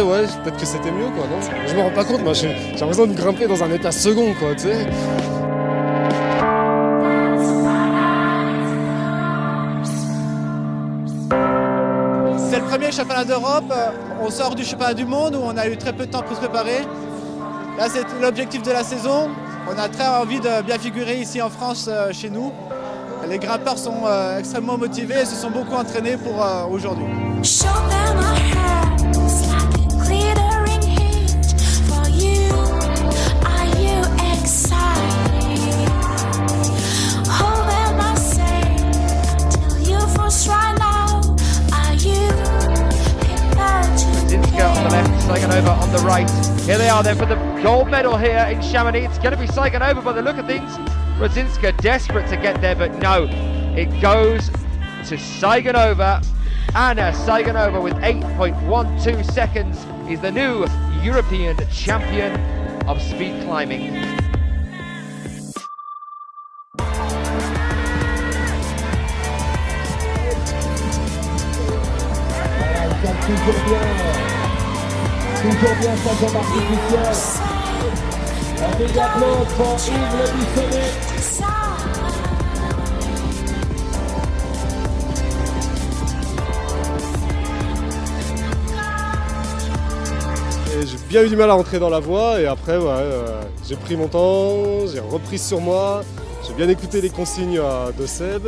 ouais, peut-être que c'était mieux, quoi, non? Je me rends pas compte, moi, j'ai j'ai l'impression de grimper dans un état second, quoi, tu sais. C'est le premier championnat d'Europe. Euh, On sort du championnat du monde où on a eu très peu de temps pour se préparer. Là, c'est l'objectif de la saison. On a très envie de bien figurer ici en France, euh, chez nous. Les grimpeurs sont euh, extrêmement motivés et se sont beaucoup entraînés pour aujourd'hui. Left, on the right. Here they are then for the gold medal here in Chamonix. It's going to be Tsyganova by the look of things. Rudzinska desperate to get there, but no. It goes to Tsyganova. Anna Tsyganova with 8.12 seconds is the new European champion of speed climbing. J'ai bien eu du mal à rentrer dans la voie, et après, euh, j'ai pris mon temps, j'ai repris sur moi, j'ai bien écouté les consignes euh, de Seb,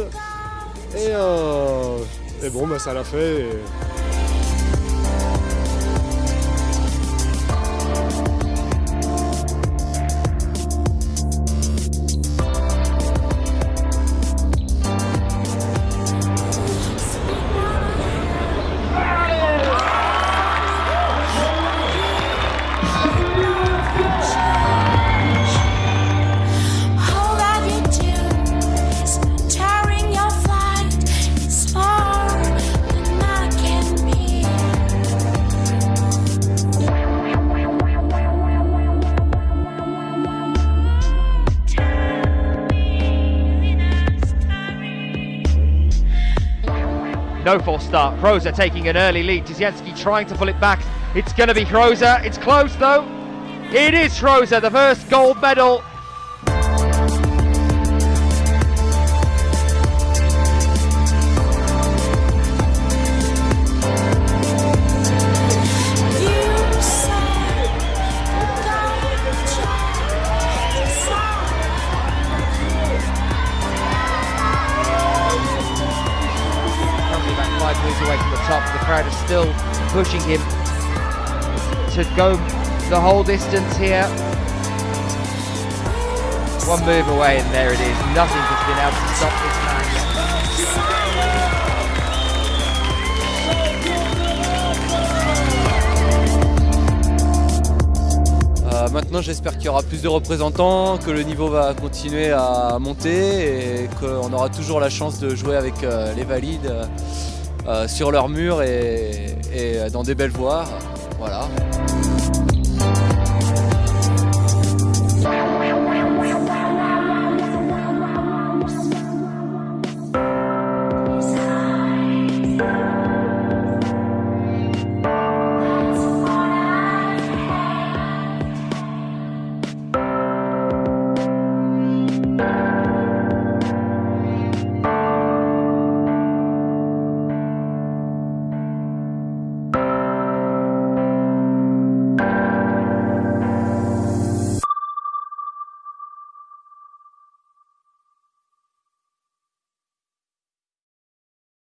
et, euh, et bon, bah, ça l'a fait. et- No false start. Kroza taking an early lead. Dziecianski trying to pull it back. It's going to be Kroza. It's close though. It is Kroza, the first gold medal. Away from the top. The crowd is still pushing him go the whole distance here. One move away and there it is. Nothing has been able to stop this man. Euh, maintenant, j'espère qu'il y aura plus de représentants, que le niveau va continuer à monter et qu'on aura toujours la chance de jouer avec euh, les valides euh, sur leur mur et dans des belles voies. Voilà.